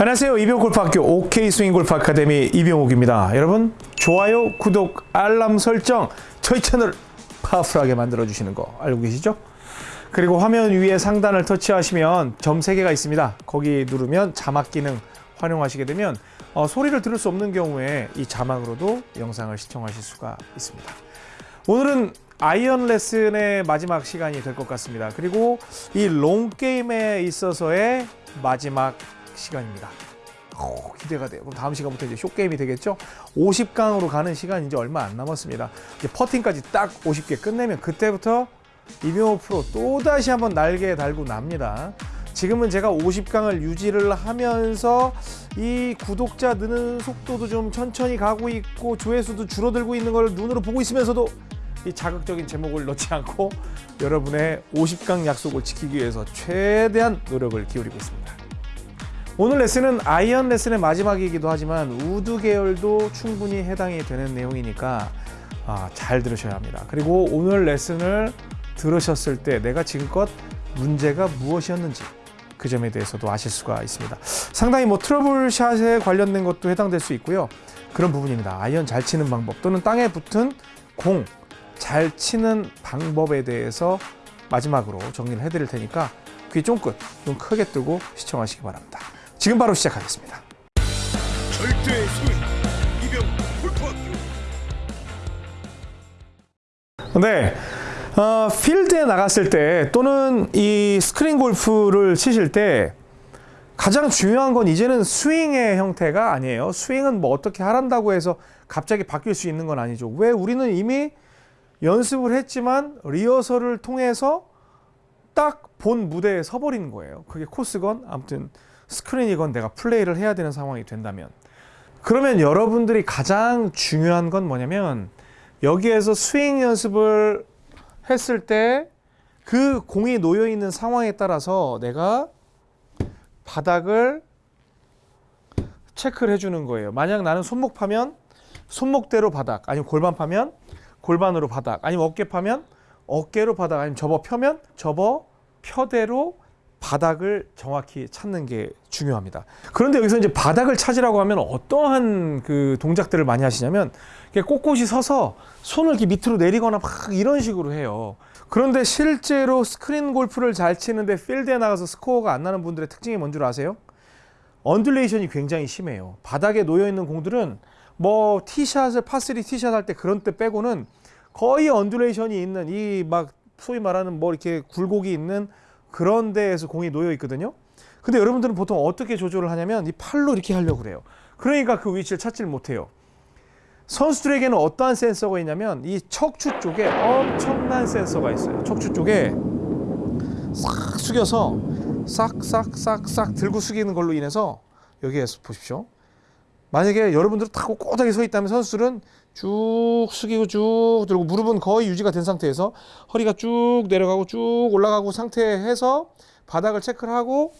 안녕하세요. 이병옥골프학교 OK 스윙골프 아카데미 이병옥입니다. 여러분 좋아요, 구독, 알람 설정 저희 채널 powerful하게 만들어 주시는 거 알고 계시죠? 그리고 화면 위에 상단을 터치하시면 점 3개가 있습니다. 거기 누르면 자막 기능 활용하시게 되면 어, 소리를 들을 수 없는 경우에 이 자막으로도 영상을 시청하실 수가 있습니다. 오늘은 아이언 레슨의 마지막 시간이 될 것 같습니다. 그리고 이 long game에 있어서의 마지막 시간입니다. 오, 기대가 돼요. 그럼 다음 시간부터 이제 short game이 되겠죠? 50강으로 가는 시간 이제 얼마 안 남았습니다. 이제 퍼팅까지 딱 50개 끝내면 그때부터 이병옥 프로 또다시 한번 날개 달고 납니다. 지금은 제가 50강을 유지를 하면서 이 구독자 느는 속도도 좀 천천히 가고 있고 조회수도 줄어들고 있는 걸 눈으로 보고 있으면서도 이 자극적인 제목을 넣지 않고 여러분의 50강 약속을 지키기 위해서 최대한 노력을 기울이고 있습니다. 오늘 레슨은 아이언 레슨의 마지막이기도 하지만 우드 계열도 충분히 해당이 되는 내용이니까 아, 잘 들으셔야 합니다. 그리고 오늘 레슨을 들으셨을 때 내가 지금껏 문제가 무엇이었는지 그 점에 대해서도 아실 수가 있습니다. 상당히 뭐 trouble shot에 관련된 것도 해당될 수 있고요. 그런 부분입니다. 아이언 잘 치는 방법 또는 땅에 붙은 공 잘 치는 방법에 대해서 마지막으로 정리를 해드릴 테니까 귀 쫑긋 눈 크게 뜨고 시청하시기 바랍니다. 지금 바로 시작하겠습니다. 절대 스윙 이병옥 골프학교 네. 어, 필드에 나갔을 때 또는 이 스크린 골프를 치실 때 가장 중요한 건 이제는 스윙의 형태가 아니에요. 스윙은 뭐 어떻게 하란다고 해서 갑자기 바뀔 수 있는 건 아니죠. 왜 우리는 이미 연습을 했지만 리허설을 통해서 딱 본 무대에 서버리는 거예요. 그게 코스건 아무튼 스크린이건 내가 플레이를 해야 되는 상황이 된다면 그러면 여러분들이 가장 중요한 건 뭐냐면 여기에서 스윙 연습을 했을 때 그 공이 놓여 있는 상황에 따라서 내가 바닥을 체크를 해주는 거예요. 만약 나는 손목 파면 손목대로 바닥, 아니면 골반 파면 골반으로 바닥, 아니면 어깨 파면 어깨로 바닥, 아니면 접어 펴면 접어 펴대로 바닥을 정확히 찾는 게 중요합니다. 그런데 여기서 이제 바닥을 찾으라고 하면 어떠한 그 동작들을 많이 하시냐면 꼿꼿이 서서 손을 이렇게 밑으로 내리거나 막 이런 식으로 해요. 그런데 실제로 스크린 골프를 잘 치는데 필드에 나가서 스코어가 안 나는 분들의 특징이 뭔 줄 아세요? undulation이 굉장히 심해요. 바닥에 놓여 있는 공들은 뭐 티샷을 파3 티샷 할 때 그런 때 빼고는 거의 undulation이 있는 이 막 소위 말하는 뭐 이렇게 굴곡이 있는 그런 데에서 공이 놓여 있거든요. 근데 여러분들은 보통 어떻게 조절을 하냐면 이 팔로 이렇게 하려고 그래요. 그러니까 그 위치를 찾지를 못해요. 선수들에게는 어떠한 센서가 있냐면 이 척추 쪽에 엄청난 센서가 있어요. 척추 쪽에 싹 숙여서 싹싹싹싹 들고 숙이는 걸로 인해서 여기에서 보십시오. 만약에 여러분들 다 꼿꼿하게 서 있다면 선수들은 쭉 숙이고 쭉 들고 무릎은 거의 유지가 된 상태에서 허리가 쭉 내려가고 쭉 올라가고 상태에서 바닥을 체크를 하고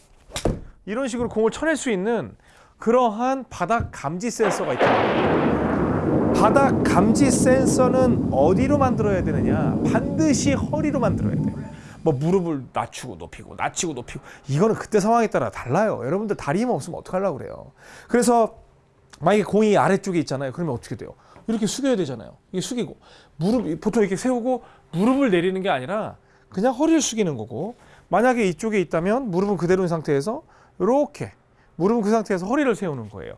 이런 식으로 공을 쳐낼 수 있는 그러한 바닥 감지 센서가 있다. 바닥 감지 센서는 어디로 만들어야 되느냐? 반드시 허리로 만들어야 돼요. 뭐 무릎을 낮추고 높이고 낮추고 높이고 이거는 그때 상황에 따라 달라요. 여러분들 다리 힘 없으면 어떡하려고 그래요. 그래서 만약에 공이 아래쪽에 있잖아요. 그러면 어떻게 돼요? 이렇게 숙여야 되잖아요. 이게 숙이고 무릎 보통 이렇게 세우고 무릎을 내리는 게 아니라 그냥 허리를 숙이는 거고 만약에 이쪽에 있다면 무릎은 그대로인 상태에서 이렇게 무릎은 그 상태에서 허리를 세우는 거예요.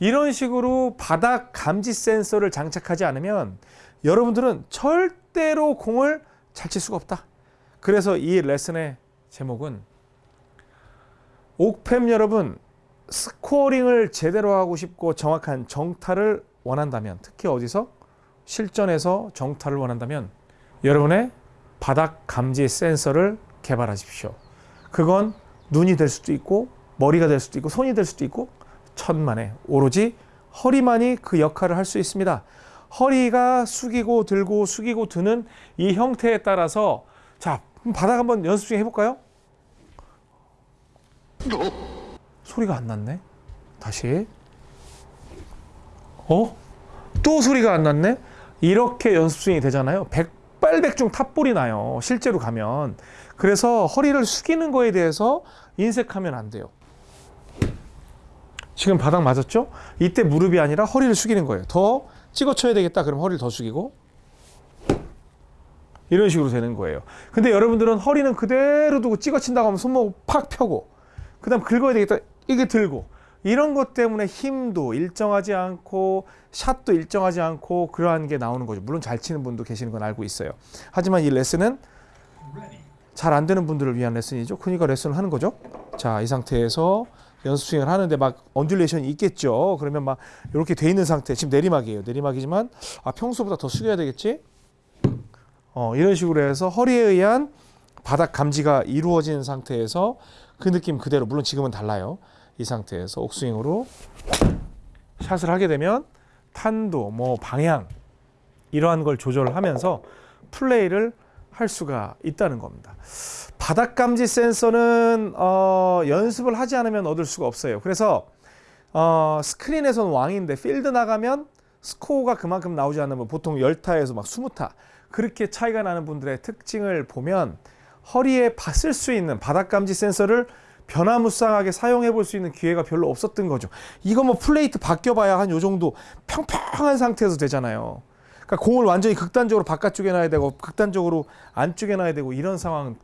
이런 식으로 바닥 감지 센서를 장착하지 않으면 여러분들은 절대로 공을 잘 칠 수가 없다. 그래서 이 레슨의 제목은 옥팸 여러분 scoring을 제대로 하고 싶고 정확한 정타를 원한다면 특히 어디서 실전에서 정타를 원한다면 여러분의 바닥 감지 센서를 개발하십시오. 그건 눈이 될 수도 있고 머리가 될 수도 있고 손이 될 수도 있고 천만에 오로지 허리만이 그 역할을 할 수 있습니다. 허리가 숙이고 들고 숙이고 드는 이 형태에 따라서 자 바닥 한번 연습 중 해볼까요? 소리가 안 났네. 다시. 어? 또 소리가 안 났네? 이렇게 연습 스윙이 되잖아요. 백발백중 탑볼이 나요. 실제로 가면. 그래서 허리를 숙이는 거에 대해서 인색하면 안 돼요. 지금 바닥 맞았죠? 이때 무릎이 아니라 허리를 숙이는 거예요. 더 찍어 쳐야 되겠다. 그럼 허리를 더 숙이고 이런 식으로 되는 거예요. 근데 여러분들은 허리는 그대로 두고 찍어 친다고 하면 손목 팍 펴고 그 다음 긁어야 되겠다. 이게 들고 이런 것 때문에 힘도 일정하지 않고 샷도 일정하지 않고 그러한 게 나오는 거죠. 물론 잘 치는 분도 계시는 건 알고 있어요. 하지만 이 레슨은 잘 안 되는 분들을 위한 레슨이죠. 그러니까 레슨을 하는 거죠. 자, 이 상태에서 연습 스윙을 하는데 막 undulation이 있겠죠. 그러면 막 이렇게 돼 있는 상태. 지금 내리막이에요. 내리막이지만 아, 평소보다 더 숙여야 되겠지? 어, 이런 식으로 해서 허리에 의한 바닥 감지가 이루어진 상태에서 그 느낌 그대로 물론 지금은 달라요. 이 상태에서 옥스윙으로 샷을 하게 되면 탄도, 뭐 방향 이러한 걸 조절하면서 플레이를 할 수가 있다는 겁니다. 바닥 감지 센서는 어, 연습을 하지 않으면 얻을 수가 없어요. 그래서 어, 스크린에서는 왕인데 필드 나가면 스코어가 그만큼 나오지 않으면 보통 10타에서 막 20타 그렇게 차이가 나는 분들의 특징을 보면 허리에 봤을 수 있는 바닥 감지 센서를 변화무쌍하게 사용해 볼 수 있는 기회가 별로 없었던 거죠. 이거 뭐 플레이트 바뀌어봐야 한 요 정도 평평한 상태에서 되잖아요. 그러니까 공을 완전히 극단적으로 바깥쪽에 놔야 되고 극단적으로 안쪽에 놔야 되고 이런 상황은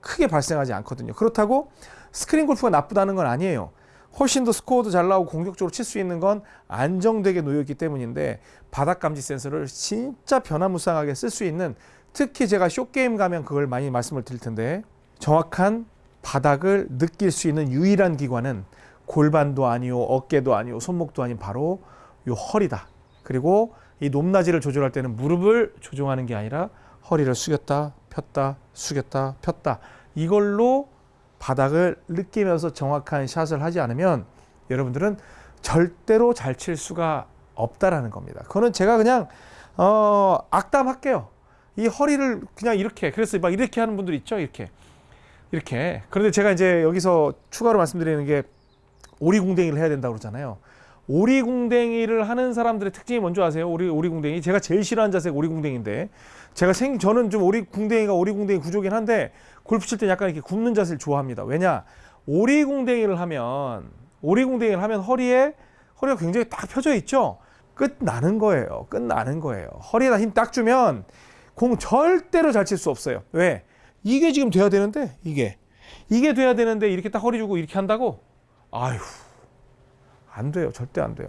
크게 발생하지 않거든요. 그렇다고 스크린 골프가 나쁘다는 건 아니에요. 훨씬 더 스코어도 잘 나오고 공격적으로 칠 수 있는 건 안정되게 놓여 있기 때문인데 바닥 감지 센서를 진짜 변화무쌍하게 쓸 수 있는 특히 제가 쇼게임 가면 그걸 많이 말씀을 드릴 텐데 정확한 바닥을 느낄 수 있는 유일한 기관은 골반도 아니요 어깨도 아니요 손목도 아닌 바로 요 허리다. 그리고 이 높낮이를 조절할 때는 무릎을 조정하는 게 아니라 허리를 숙였다 폈다 숙였다 폈다 이걸로 바닥을 느끼면서 정확한 샷을 하지 않으면 여러분들은 절대로 잘 칠 수가 없다라는 겁니다. 그거는 제가 그냥 어, 악담할게요. 이 허리를 그냥 이렇게 그래서 막 이렇게 하는 분들 있죠 이렇게 이렇게 그런데 제가 이제 여기서 추가로 말씀드리는 게 오리궁뎅이를 해야 된다고 그러잖아요. 오리궁뎅이를 하는 사람들의 특징이 뭔지 아세요? 오리 오리궁뎅이 제가 제일 싫어하는 자세가 오리궁뎅인데 제가 생 저는 좀 오리궁뎅이가 오리궁뎅이 구조긴 한데 골프 칠 때 약간 이렇게 굽는 자세를 좋아합니다. 왜냐 오리궁뎅이를 하면 오리궁뎅이를 하면 허리에 허리가 굉장히 딱 펴져 있죠. 끝 나는 거예요. 끝 나는 거예요. 허리에다 힘 딱 주면 공 절대로 잘 칠 수 없어요. 왜? 이게 지금 돼야 되는데 이게 이게 돼야 되는데 이렇게 딱 허리 주고 이렇게 한다고? 아휴 안 돼요. 절대 안 돼요.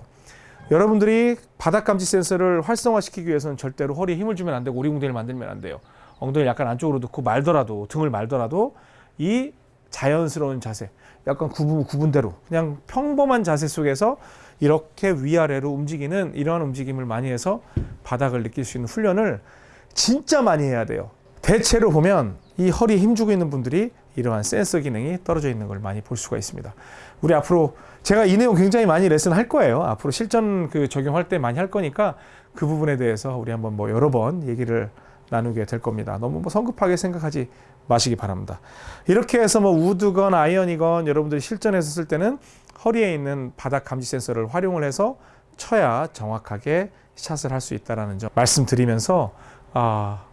여러분들이 바닥 감지 센서를 활성화시키기 위해서는 절대로 허리에 힘을 주면 안 되고 오리궁뎅이를 만들면 안 돼요. 엉덩이를 약간 안쪽으로 넣고 말더라도 등을 말더라도 이 자연스러운 자세, 약간 구분 구분대로 그냥 평범한 자세 속에서 이렇게 위아래로 움직이는 이러한 움직임을 많이 해서 바닥을 느낄 수 있는 훈련을 진짜 많이 해야 돼요. 대체로 보면 이 허리에 힘주고 있는 분들이 이러한 센서 기능이 떨어져 있는 걸 많이 볼 수가 있습니다. 우리 앞으로 제가 이 내용 굉장히 많이 레슨 할 거예요. 앞으로 실전 그 적용할 때 많이 할 거니까 그 부분에 대해서 우리 한번 뭐 여러 번 얘기를 나누게 될 겁니다. 너무 뭐 성급하게 생각하지 마시기 바랍니다. 이렇게 해서 뭐 우드건 아이언이건 여러분들이 실전에서 쓸 때는 허리에 있는 바닥 감지 센서를 활용을 해서 쳐야 정확하게 샷을 할 수 있다라는 점 말씀드리면서 아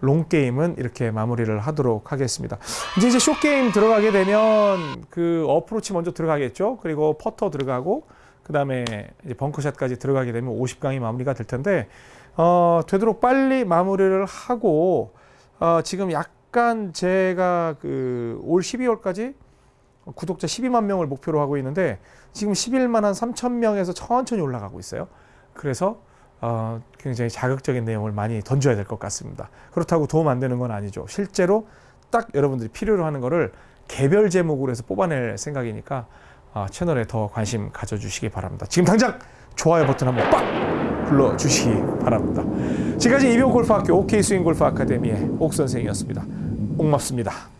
long game은 이렇게 마무리를 하도록 하겠습니다. 이제 이제 short game 들어가게 되면 그 어프로치 먼저 들어가겠죠. 그리고 퍼터 들어가고 그 다음에 이제 벙커샷까지 들어가게 되면 50강이 마무리가 될 텐데 어, 되도록 빨리 마무리를 하고 어, 지금 약간 제가 그 올 12월까지 구독자 12만 명을 목표로 하고 있는데 지금 11만 한 3천 명에서 천천히 올라가고 있어요. 그래서 어, 굉장히 자극적인 내용을 많이 던져야 될 것 같습니다. 그렇다고 도움 안 되는 건 아니죠. 실제로 딱 여러분들이 필요로 하는 거를 개별 제목으로 해서 뽑아낼 생각이니까 어, 채널에 더 관심 가져주시기 바랍니다. 지금 당장 좋아요 버튼 한번 빡 눌러주시기 바랍니다. 지금까지 이병 골프학교 OK 스윙 골프 아카데미의 옥 선생이었습니다. 옥맙습니다.